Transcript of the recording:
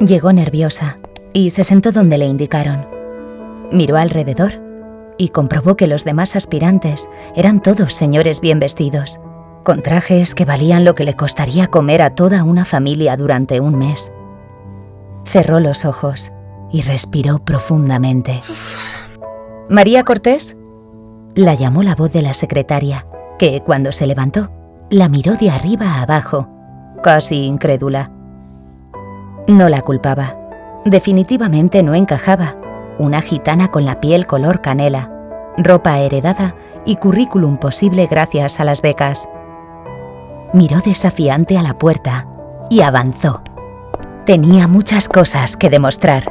Llegó nerviosa y se sentó donde le indicaron. Miró alrededor y comprobó que los demás aspirantes eran todos señores bien vestidos, con trajes que valían lo que le costaría comer a toda una familia durante un mes. Cerró los ojos y respiró profundamente. María Cortés, la llamó la voz de la secretaria, que cuando se levantó, la miró de arriba a abajo, casi incrédula. No la culpaba. Definitivamente no encajaba. Una gitana con la piel color canela, ropa heredada y currículum posible gracias a las becas. Miró desafiante a la puerta y avanzó. Tenía muchas cosas que demostrar.